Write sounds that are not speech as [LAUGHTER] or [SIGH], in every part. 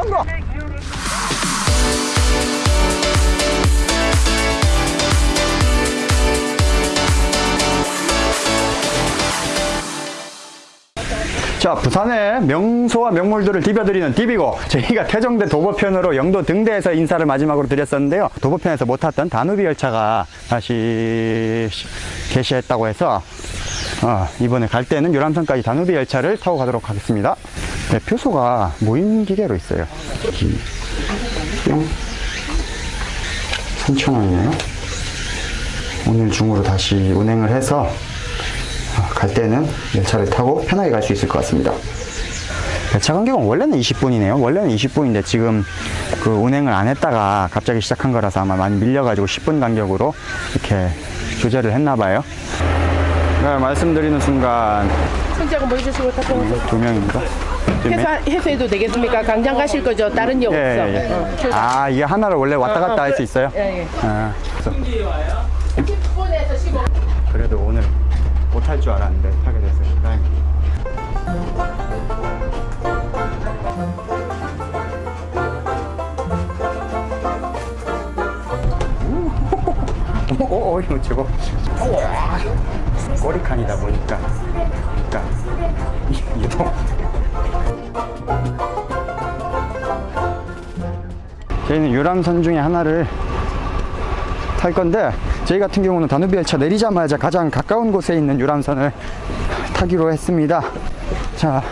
성공 자 부산의 명소와 명물들을 디벼드리는 디비고 저희가 태종대 도보편으로 영도 등대에서 인사를 마지막으로 드렸었는데요. 도보편에서 못 탔던 다누비 열차가 다시 개시했다고 해서 어, 이번에 갈 때는 유람선까지 다누비 열차를 타고 가도록 하겠습니다 네, 표소가 모임 기계로 있어요 3,000원이네요 오늘 중으로 다시 운행을 해서 어, 갈 때는 열차를 타고 편하게 갈 수 있을 것 같습니다. 열차 간격은 원래는 20분이네요. 원래는 20분인데 지금 그 운행을 안 했다가 갑자기 시작한 거라서 아마 많이 밀려가지고 10분 간격으로 이렇게 조절을 했나 봐요. 네, 말씀드리는 순간 다 통화서 두 명입니다. 회사 해소해도 되겠습니까? 강장 가실 거죠? 다른 역 예, 없어. 예, 예. 어, 저- 아, 이게 하나를 원래 왔다 어, 어, 갔다 할수 그- 있어요? 예, 예. 아, 그래서 10분에서 15분. 그래도 오늘 못 탈 줄 알았는데 타게 됐어요. 다행입니다. 오, 오, 오, 이거 저거. 우와. 꼬리칸이다 보니까. 그러니까 이- [LAUGHS] 이거. 저희는 유람선 중에 하나를 탈 건데 저희 같은 경우는 다누비 열차 내리자마자 가장 가까운 곳에 있는 유람선을 타기로 했습니다. 자,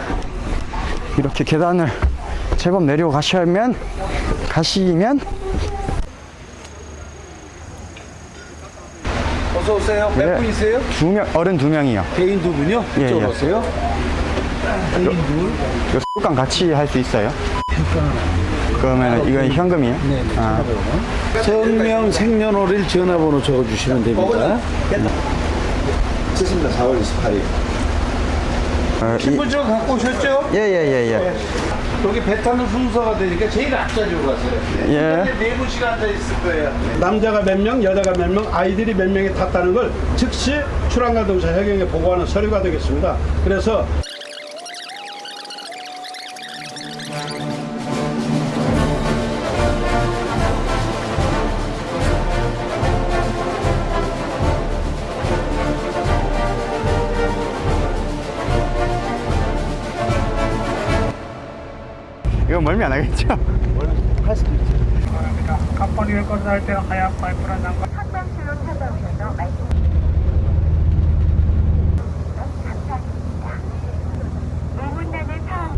이렇게 계단을 제법 내려가시면 가시면 어서 오세요. 몇 네. 분이세요? 두 명, 어른 두 명이요. 개인 두 분이요? 예, 예. 오세요. 둘. 이거 술값 같이 할 수 있어요? 그러면 이건 현금이에요? 네, 네. 아, 전명 생년월일 전화번호 적어주시면 됩니다. 쓰십니다. 4월 28일. 어, 이- 신분증 갖고 오셨죠? 예, 예, 예, 예. 여기 배 타는 순서가 되니까 제일 앞자리로 가세요. 예. 네 분씩 앉아 있을 거예요. 남자가 몇 명, 여자가 몇 명, 아이들이 몇 명이 탔다는 걸 즉시 출항가동사 해경에 보고하는 서류가 되겠습니다. 그래서 이거 멀미 안 하겠죠? 갑번 일거를 할때 하얀 파이프란 난과 한강수로 찾아오셔서 말씀 감사드립니다. 5분간의 타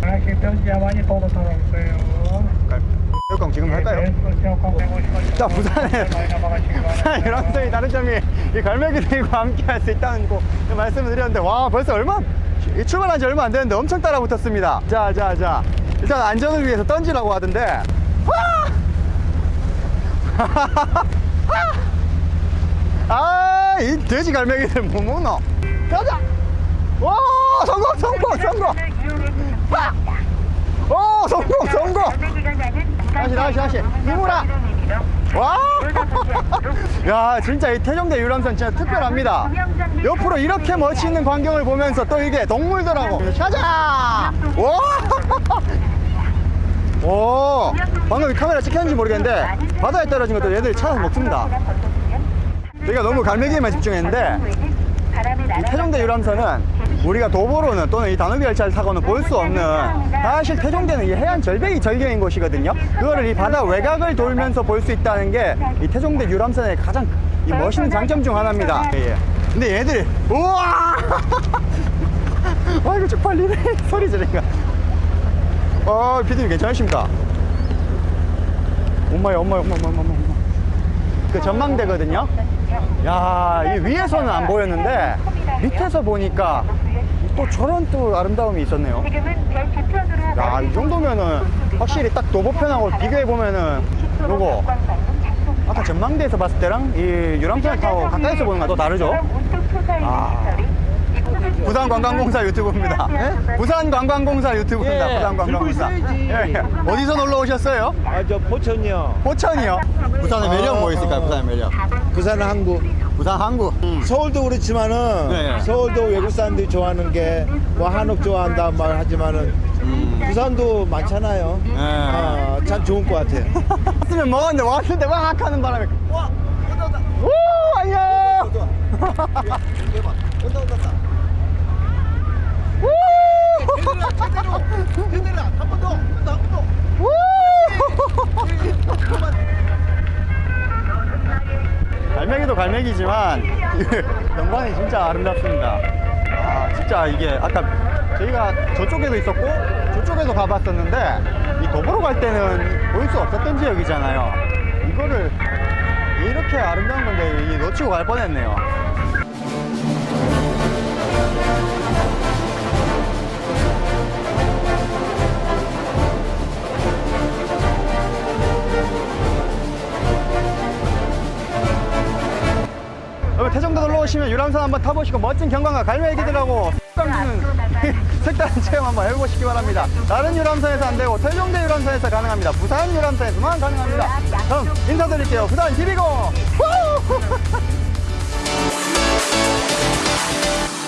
하나씩 편지야 많이 보고 돌아오세요. 지금 할까요? 자, 부산에 부산 유람선이 다른 점이 이 갈매기들과 함께 할 수 있다는 거 말씀을 드렸는데 와 벌써 얼마? 이 출발한 지 얼마 안 됐는데 엄청 따라 붙었습니다. 자자 자. 일단 안전을 위해서 던지라고 하던데. [LAUGHS] 아이 돼지 갈매기들 뭐 먹노? 가자! 와 성공 성공 성공 성공 성공. 다시 다시 다시. 이모라. 와! 야 진짜 이 태종대 유람선 진짜 특별합니다. 옆으로 이렇게 멋있는 광경을 보면서 또 이게 동물들하고 가자! 와! 오! 방금 이 카메라 찍혔는지 모르겠는데 바다에 떨어진 것도 얘들이 찾아서 먹습니다 저희가 너무 갈매기에만 집중했는데 이 태종대 유람선은 우리가 도보로는 또는 이 다누비 열차를 타고는 볼 수 없는 사실 태종대는 이 해안 절벽이 절경인 곳이거든요. 그거를 이 바다 외곽을 돌면서 볼 수 있다는 게 이 태종대 유람선의 가장 이 멋있는 장점 중 하나입니다. 예, 예. 근데 얘들이 우와! 와 [LAUGHS] 이거 쪽팔리네 [LAUGHS] 소리 지르니까. 어 피디님 괜찮으십니까? 엄마야 엄마야 엄마 엄마 엄마 엄마. 그 전망대거든요. 야, 이 위에서는 안 보였는데 밑에서 보니까 또 저런 또 아름다움이 있었네요. 야, 이 정도면은 확실히 딱 도보편하고 비교해 보면은 요거 아까 전망대에서 봤을 때랑 이 유람선을 타고 가까이서 보는 거랑 또 다르죠? 아. 부산 관광공사 유튜브입니다. 예? 부산 관광공사 유튜브입니다. 예, 부산 관광공사. 들고 있어야지. 예, 예. 어디서 놀러 오셨어요? 아, 저 포천이요. 포천이요. 부산의 매력 뭐 있을까요? 부산의 매력. 부산 항구. 부산 항구. 서울도 그렇지만은 네. 서울도 외국 사람들이 좋아하는 게 뭐 한옥 좋아한다 말 하지만은 부산도 많잖아요. 네. 아, 참 좋은 것 같아요. [LAUGHS] 왔으면 먹었는데 왔을 때 막 하는 바람에 와! 온다 온다! 오! 안녕! 온다 온다 [LAUGHS] 온다 오! 갈매기지만 영광이 진짜 아름답습니다. 아 진짜 이게 아까 저희가 저쪽에도 있었고 저쪽에도 가봤었는데 이 도보로 갈 때는 볼 수 없었던 지역이잖아요. 이거를 이렇게 아름다운 건데 이 놓치고 갈 뻔했네요. 태종도 놀러 오시면 유람선 한번 타보시고 멋진 경관과 갈매기들하고 감는 아, [LAUGHS] 색다른 체험 한번 해보시기 바랍니다. 다른 유람선에서 안 되고 태종대 유람선에서 가능합니다. 부산 유람선에서만 가능합니다. 그럼 인사드릴게요. 부산 TV고! 네. [LAUGHS]